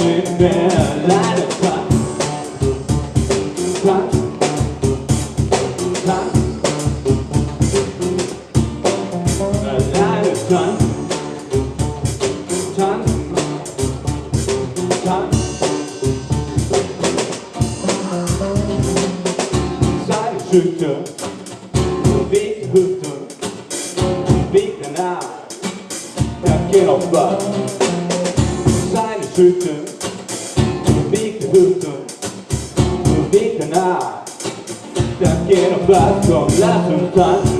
in bed, nine o'clock. Clock. Clock. Nine o'clock. Time. Time. Sideschutter. Weghutter. Wegenaar. Ja, geen op wat. Sideschutter gusto no dice nada Te quiero hablar con la sustancia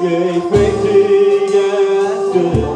Gave me tea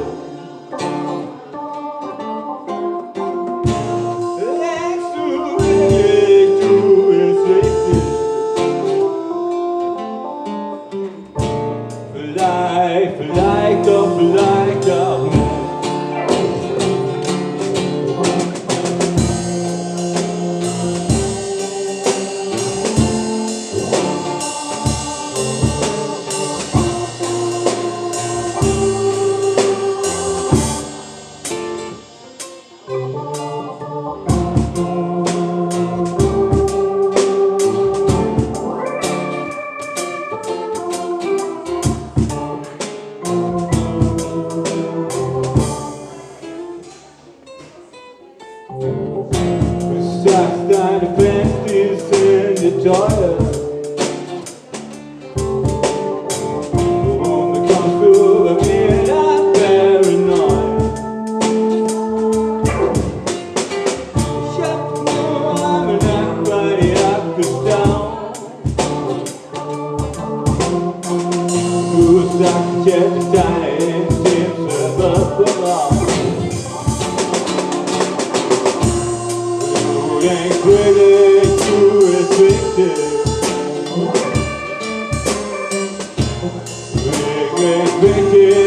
Make, make, make it.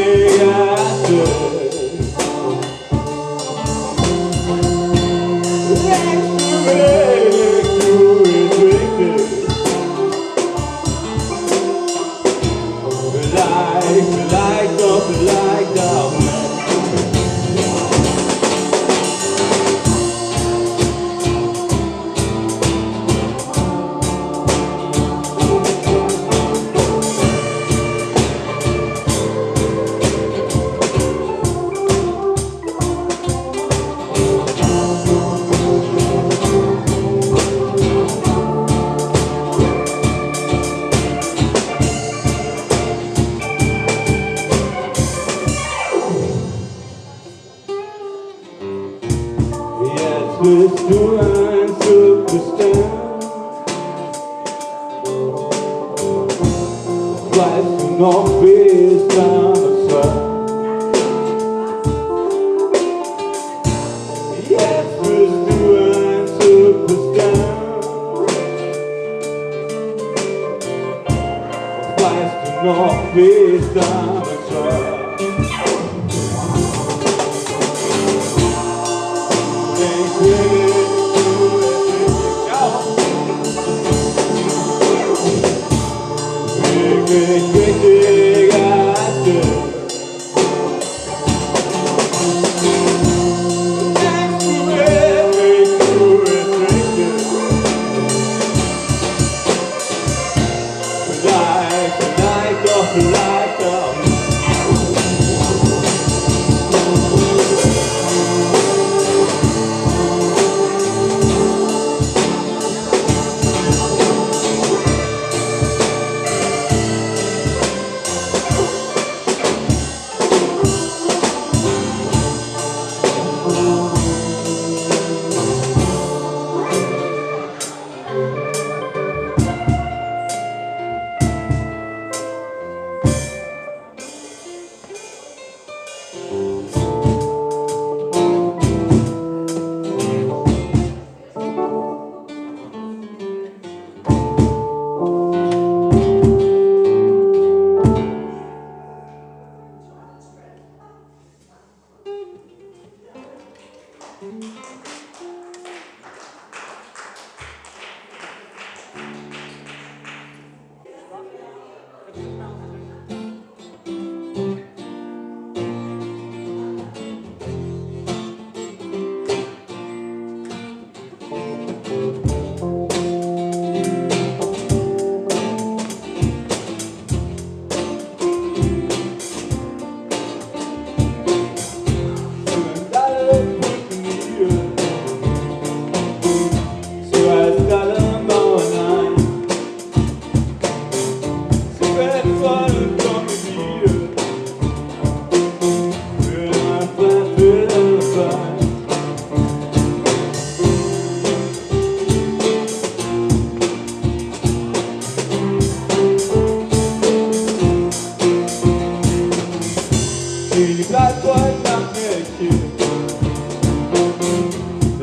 is bound.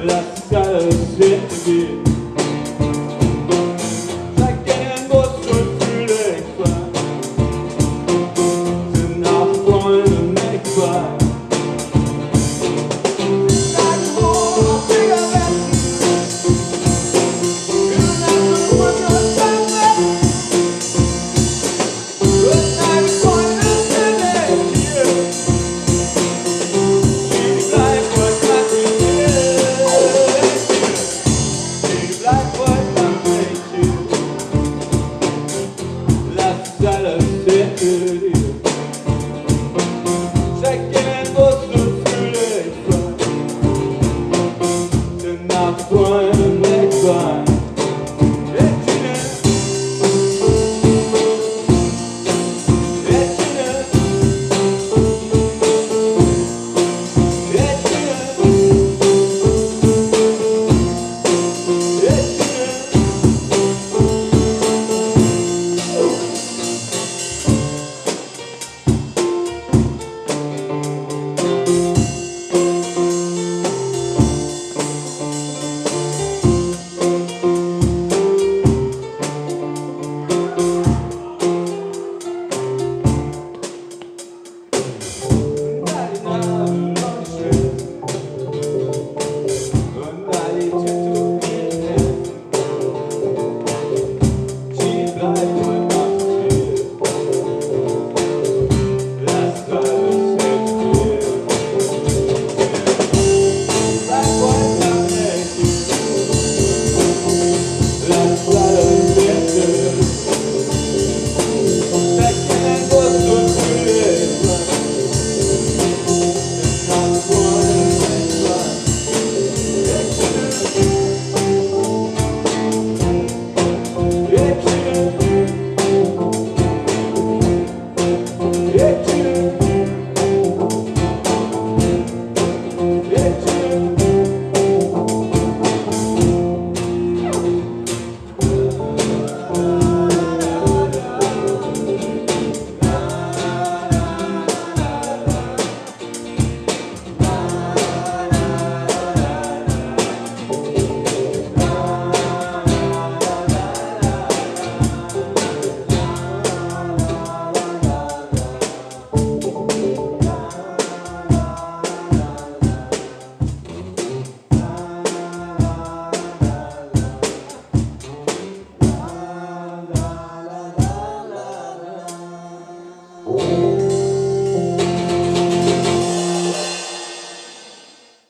La salle c'est vide